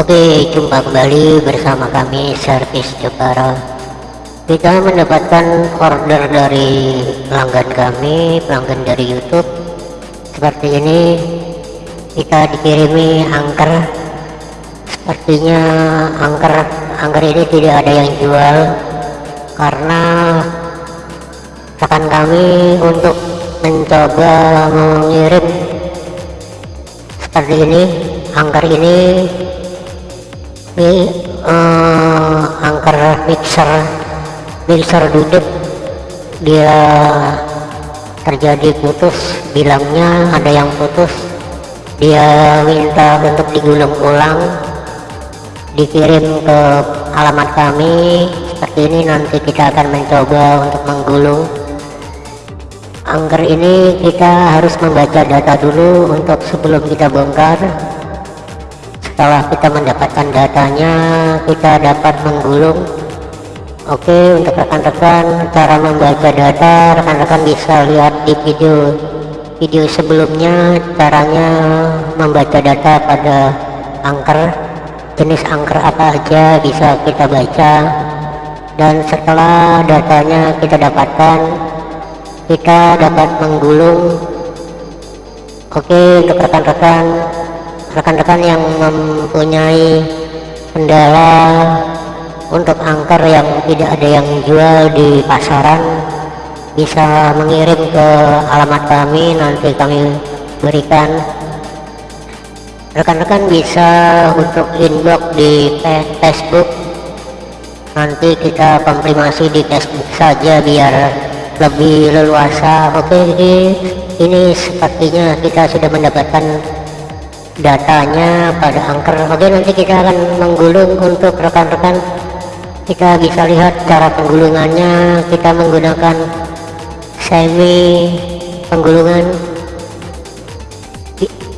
Oke, jumpa kembali bersama kami Servis Jepara. Kita mendapatkan order dari pelanggan kami, pelanggan dari YouTube. Seperti ini, kita dikirimi angker. Sepertinya angker angker ini tidak ada yang jual karena rekan kami untuk mencoba mengirim seperti ini angker ini ini uh, angker mixer mixer duduk dia terjadi putus bilangnya ada yang putus. Dia minta untuk digulung ulang dikirim ke alamat kami. Seperti ini nanti kita akan mencoba untuk menggulung. Angker ini kita harus membaca data dulu untuk sebelum kita bongkar. Setelah kita mendapatkan datanya kita dapat menggulung oke untuk rekan-rekan cara membaca data rekan-rekan bisa lihat di video video sebelumnya caranya membaca data pada angker jenis angker apa aja bisa kita baca. Dan setelah datanya kita dapatkan kita dapat menggulung. Oke untuk rekan-rekan rekan-rekan yang mempunyai kendala untuk angker yang tidak ada yang jual di pasaran bisa mengirim ke alamat kami nanti kami berikan. Rekan-rekan bisa untuk inbox di Facebook. Nanti kita konfirmasi di Facebook saja biar lebih leluasa. Oke ini, ini sepertinya kita sudah mendapatkan datanya pada angker. Oke nanti kita akan menggulung untuk rekan-rekan kita bisa lihat cara penggulungannya kita menggunakan semi penggulungan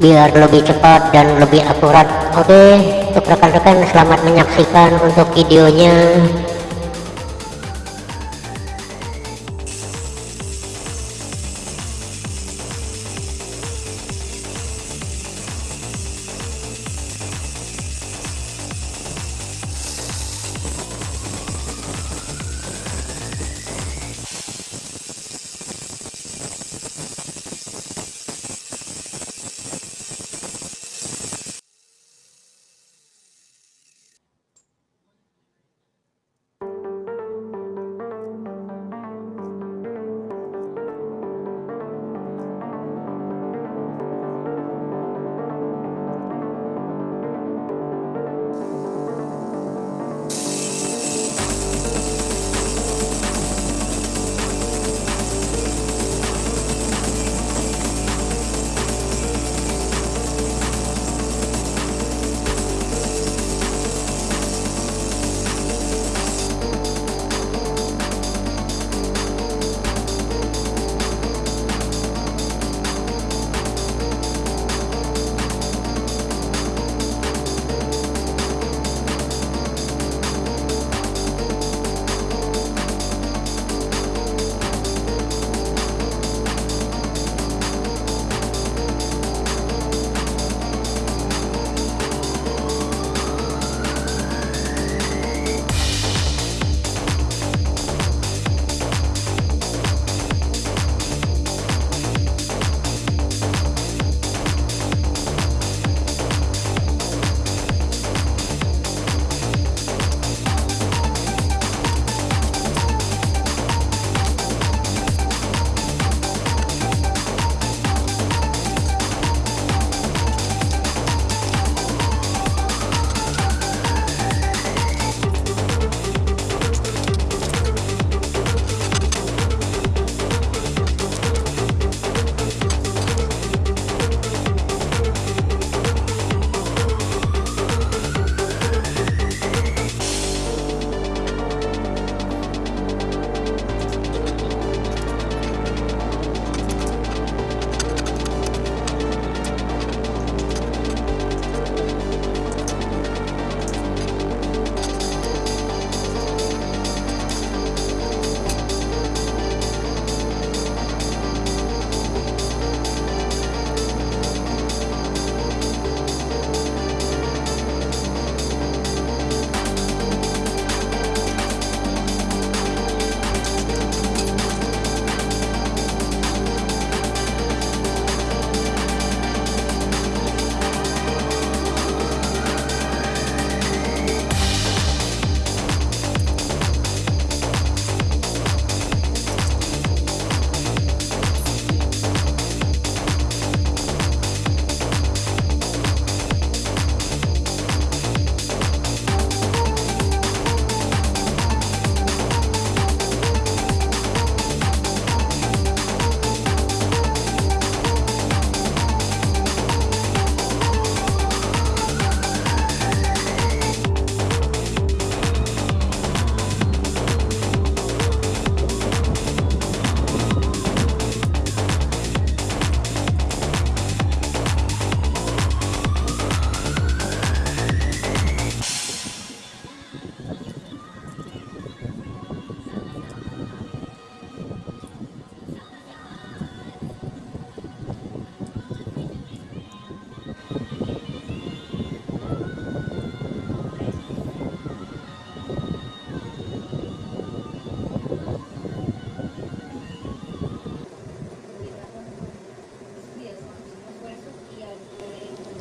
biar lebih cepat dan lebih akurat. Oke untuk rekan-rekan selamat menyaksikan untuk videonya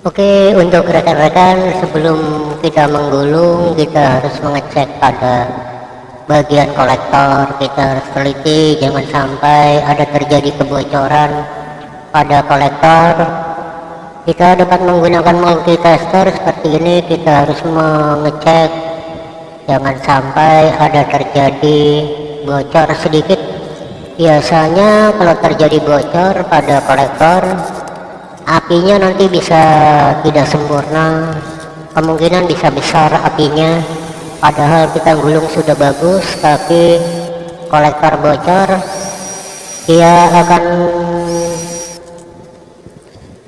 Oke, untuk rekan-rekan sebelum kita menggulung kita harus mengecek pada bagian kolektor kita harus teliti jangan sampai ada terjadi kebocoran pada kolektor. Kita dapat menggunakan multitester seperti ini kita harus mengecek jangan sampai ada terjadi bocor sedikit. Biasanya kalau terjadi bocor pada kolektor apinya nanti bisa tidak sempurna kemungkinan bisa besar apinya. Padahal kita gulung sudah bagus tapi kolektor bocor dia akan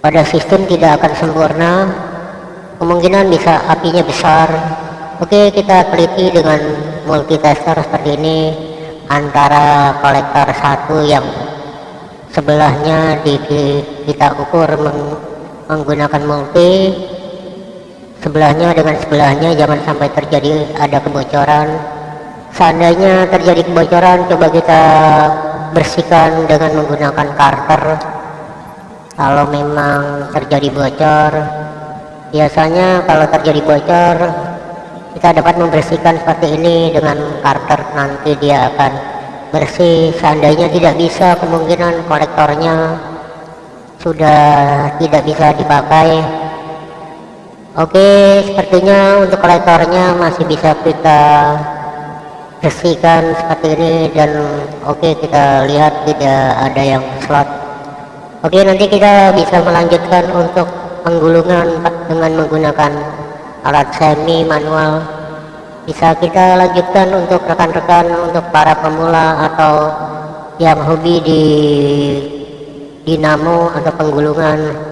pada sistem tidak akan sempurna. Kemungkinan bisa apinya besar. Oke kita teliti dengan multitester seperti ini antara kolektor satu yang sebelahnya di, kita ukur meng, menggunakan multi. Sebelahnya dengan sebelahnya jangan sampai terjadi ada kebocoran. Seandainya terjadi kebocoran coba kita bersihkan dengan menggunakan karter. Kalau memang terjadi bocor biasanya kalau terjadi bocor kita dapat membersihkan seperti ini dengan karter nanti dia akan bersih seandainya tidak bisa kemungkinan kolektornya sudah tidak bisa dipakai. Oke sepertinya untuk kolektornya masih bisa kita bersihkan seperti ini dan oke kita lihat tidak ada yang slot. Oke nanti kita bisa melanjutkan untuk penggulungan dengan menggunakan alat semi manual bisa kita lanjutkan untuk rekan-rekan untuk para pemula atau yang hobi di dinamo atau penggulungan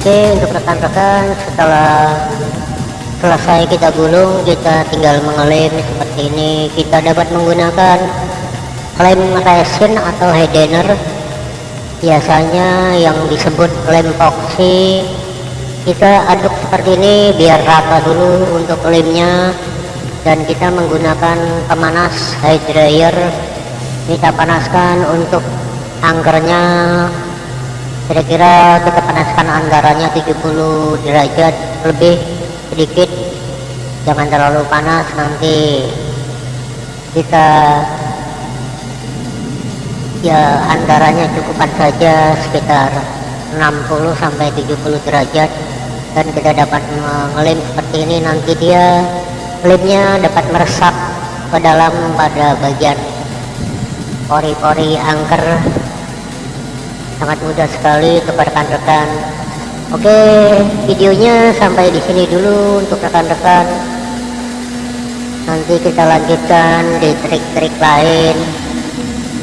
oke. Untuk rekan-rekan setelah selesai kita gulung kita tinggal mengelem seperti ini. Kita dapat menggunakan lem resin atau headener biasanya yang disebut lem epoxy kita aduk seperti ini biar rata dulu untuk lemnya. Dan kita menggunakan pemanas high dryer kita panaskan untuk angkernya kira-kira kita panaskan anggarannya 70 derajat lebih sedikit. Jangan terlalu panas nanti kita ya antaranya cukupan saja sekitar 60 sampai 70 derajat. Dan kita dapat mengelem seperti ini nanti dia lemnya dapat meresap ke dalam pada bagian pori-pori angker sangat mudah sekali untuk rekan-rekan. Oke videonya sampai di sini dulu untuk rekan-rekan. Nanti kita lanjutkan di trik-trik lain.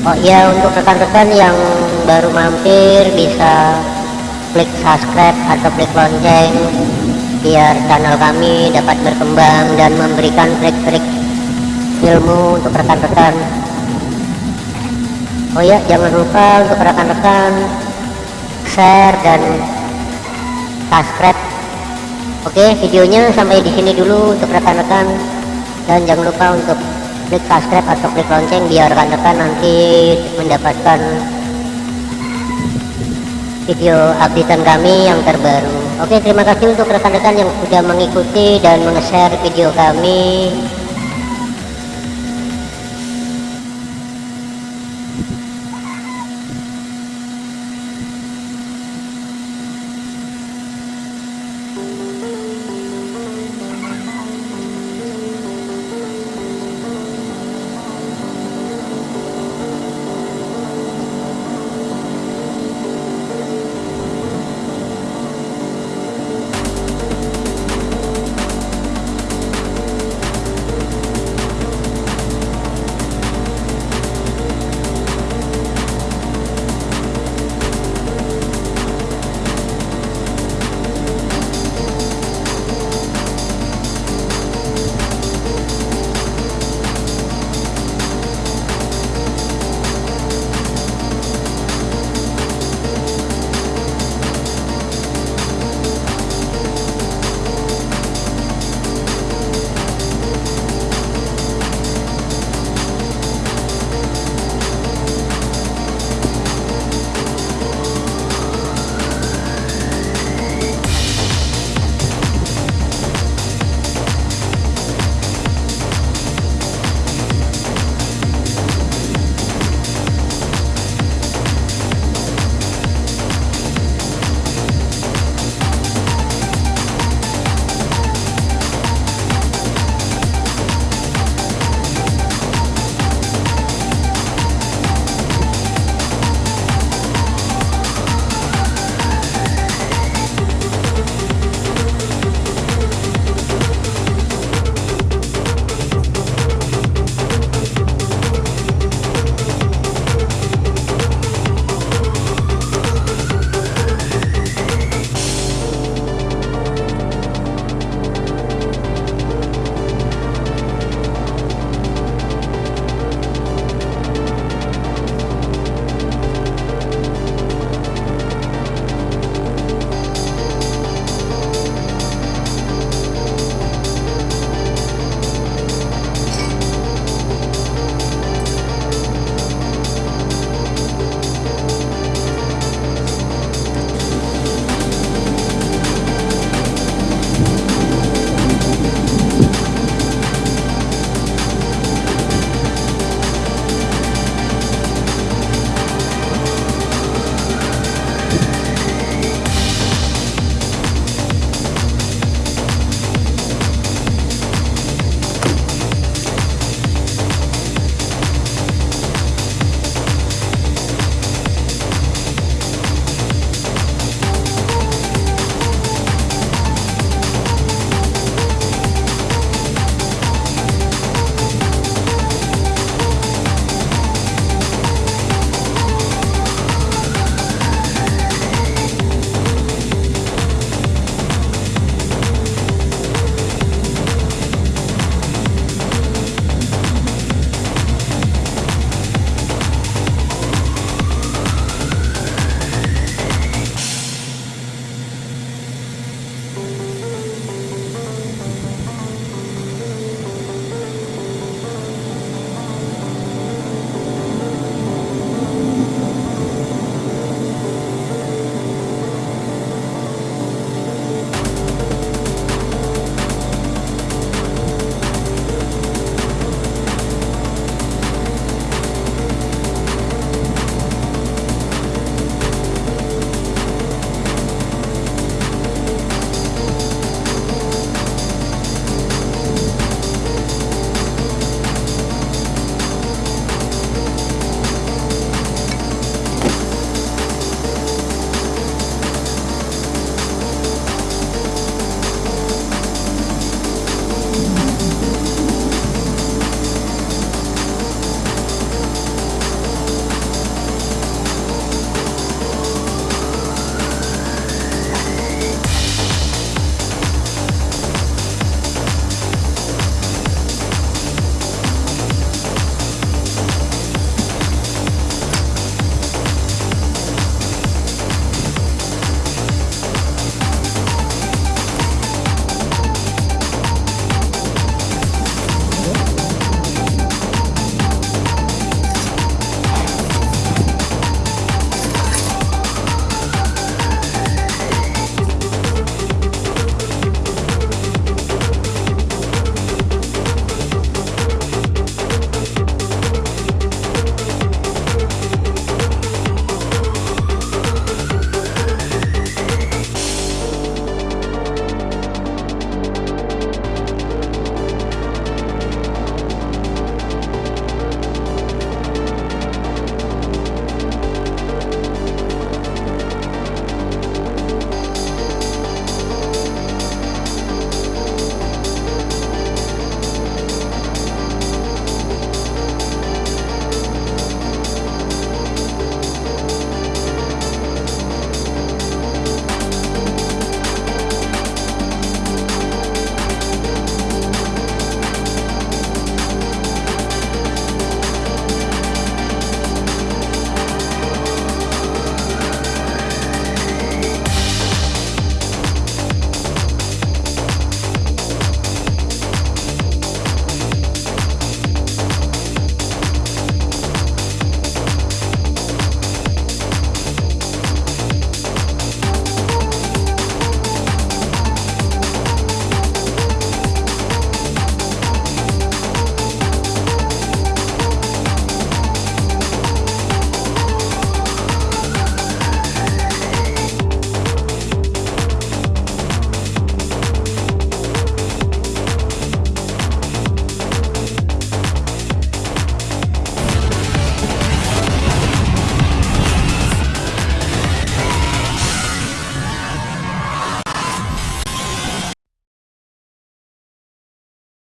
Oh iya untuk rekan-rekan yang baru mampir bisa klik subscribe atau klik lonceng biar channel kami dapat berkembang dan memberikan trik-trik ilmu untuk rekan-rekan Oh ya jangan lupa untuk rekan-rekan share dan subscribe. Oke videonya sampai di sini dulu untuk rekan-rekan. Dan jangan lupa untuk klik subscribe atau klik lonceng biar rekan-rekan nanti mendapatkan video updatean kami yang terbaru. Oke terima kasih untuk rekan-rekan yang sudah mengikuti dan meng-share video kami